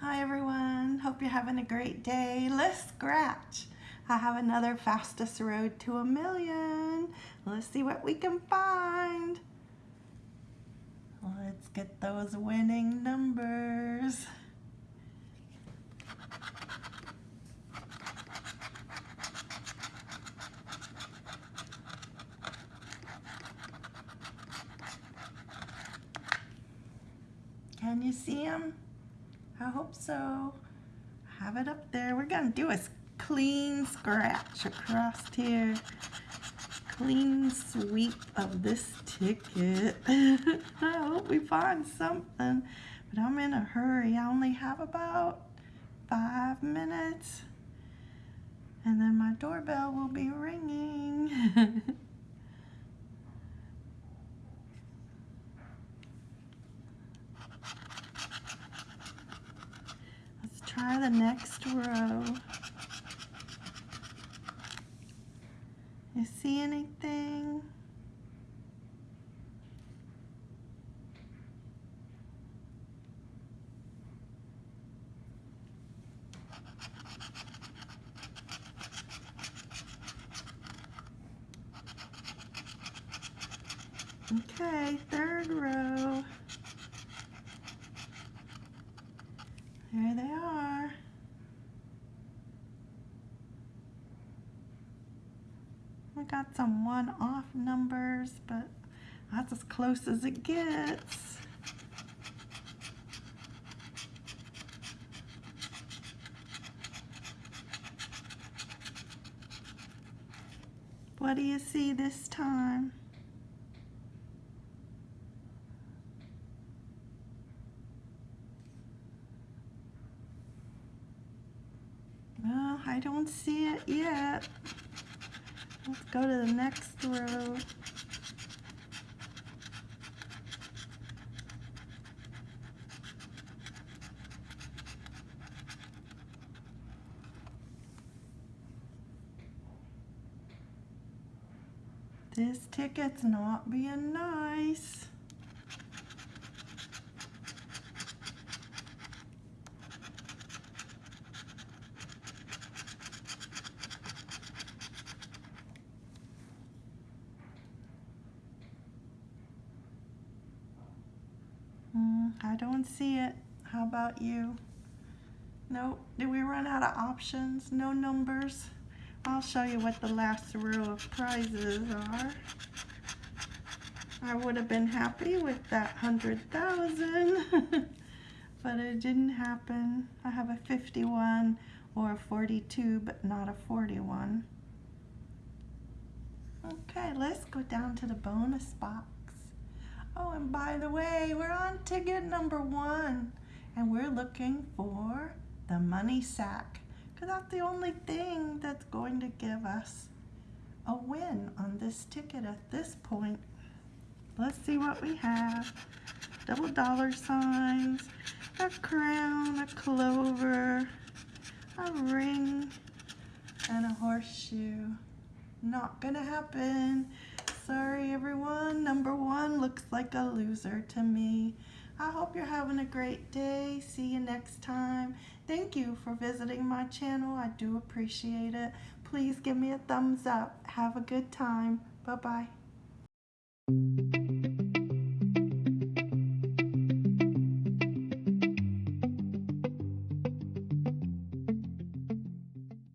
Hi everyone, hope you're having a great day. Let's scratch. I have another fastest road to a million. Let's see what we can find. Let's get those winning numbers. Can you see them? I hope so. Have it up there. We're going to do a clean scratch across here. Clean sweep of this ticket. I hope we find something. But I'm in a hurry. I only have about five minutes. And then my doorbell will be ringing. try the next row. You see anything? Okay, third row. There they are. Got some one-off numbers, but that's as close as it gets. What do you see this time? Well, I don't see it yet. Let's go to the next row. This ticket's not being nice. I don't see it. How about you? Nope. Did we run out of options? No numbers? I'll show you what the last row of prizes are. I would have been happy with that 100,000, but it didn't happen. I have a 51 or a 42, but not a 41. Okay, let's go down to the bonus box. Oh, and by the way, we're on ticket number one, and we're looking for the money sack, because that's the only thing that's going to give us a win on this ticket at this point. Let's see what we have. Double dollar signs, a crown, a clover, a ring, and a horseshoe. Not gonna happen. Sorry everyone, number one looks like a loser to me. I hope you're having a great day. See you next time. Thank you for visiting my channel. I do appreciate it. Please give me a thumbs up. Have a good time. Bye-bye.